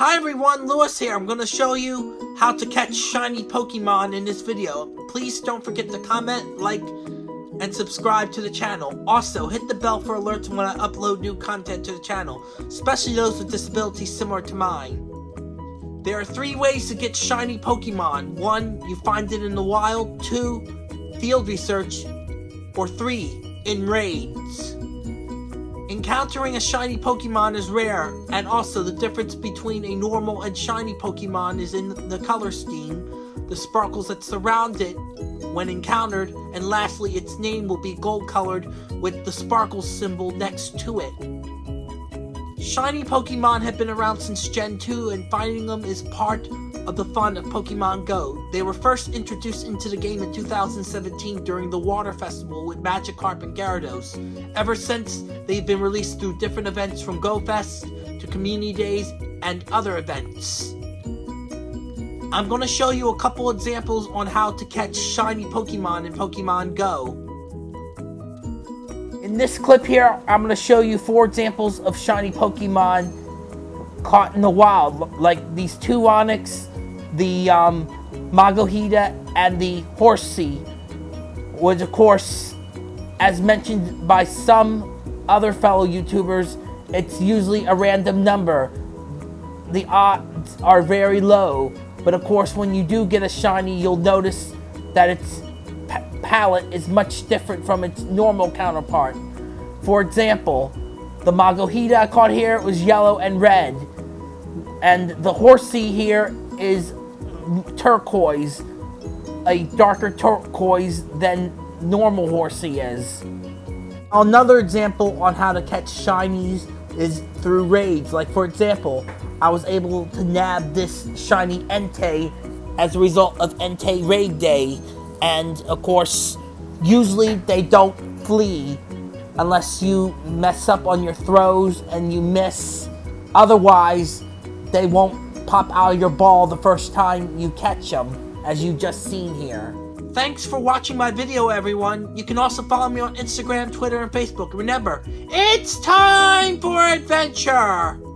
Hi everyone, Lewis here. I'm going to show you how to catch shiny Pokemon in this video. Please don't forget to comment, like, and subscribe to the channel. Also, hit the bell for alerts when I upload new content to the channel, especially those with disabilities similar to mine. There are three ways to get shiny Pokemon. One, you find it in the wild. Two, field research. Or three, in raids. Encountering a shiny Pokemon is rare, and also the difference between a normal and shiny Pokemon is in the color scheme, the sparkles that surround it when encountered, and lastly its name will be gold colored with the sparkle symbol next to it. Shiny Pokemon have been around since Gen 2 and finding them is part of the fun of Pokemon Go. They were first introduced into the game in 2017 during the Water Festival with Magikarp and Gyarados. Ever since, they've been released through different events from Go Fest to Community Days and other events. I'm going to show you a couple examples on how to catch shiny Pokemon in Pokemon Go. In this clip here, I'm going to show you four examples of shiny Pokemon caught in the wild, like these two Onix, the um, Makuhita, and the Horsea, which of course, as mentioned by some other fellow YouTubers, it's usually a random number. The odds are very low, but of course when you do get a shiny, you'll notice that its palette is much different from its normal counterpart. For example, the Makuhita I caught here was yellow and red. And the Horsea here is turquoise, a darker turquoise than normal Horsea is. Another example on how to catch shinies is through raids. Like for example, I was able to nab this shiny Entei as a result of Entei Raid Day. And of course, usually they don't flee unless you mess up on your throws and you miss. Otherwise, they won't pop out of your ball the first time you catch them, as you just seen here. Thanks for watching my video, everyone. You can also follow me on Instagram, Twitter, and Facebook. Remember, it's time for adventure!